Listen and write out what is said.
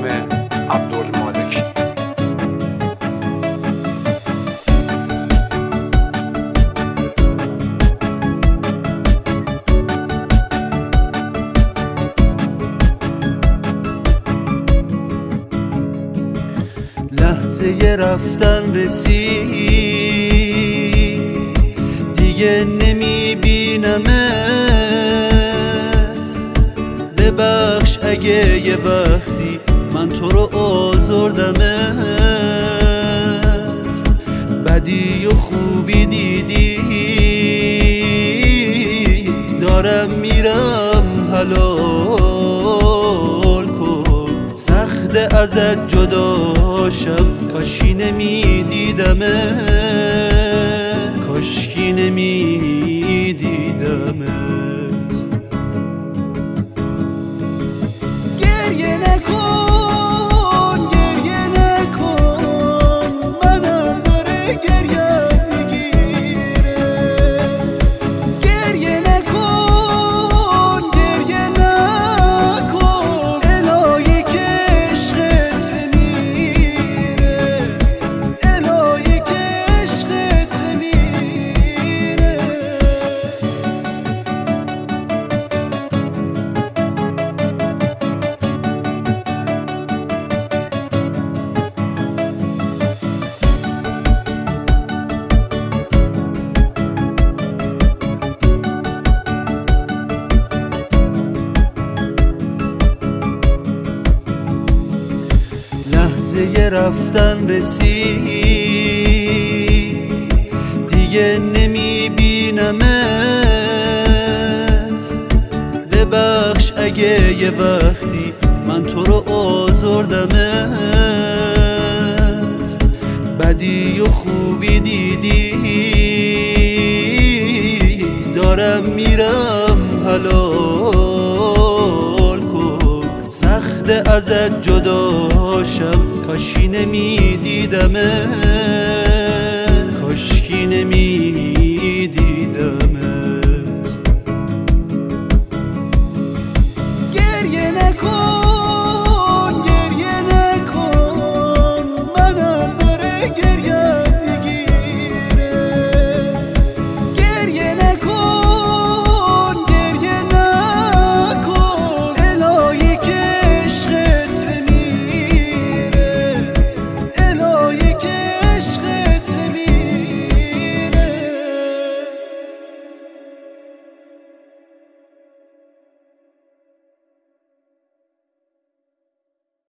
میسم عبدالمالکی لحظه رفتن رسید. دیگه نمیبینمت. ببخش اگه یه وقتی من تو رو آزردمت. بدی و خوبی دیدی. دارم میرم حلال کن. سخت ازت جداشم کاشی نمیدیدمه لحظه رفتن رسید دیگه نمیبینمت. ببخش اگه یه وقتی من تو رو آزردمت. بدی و خوبی دیدی. دارم میرم. سخت ازت جداشم کاشی نمیدیدمه کاشکی نمی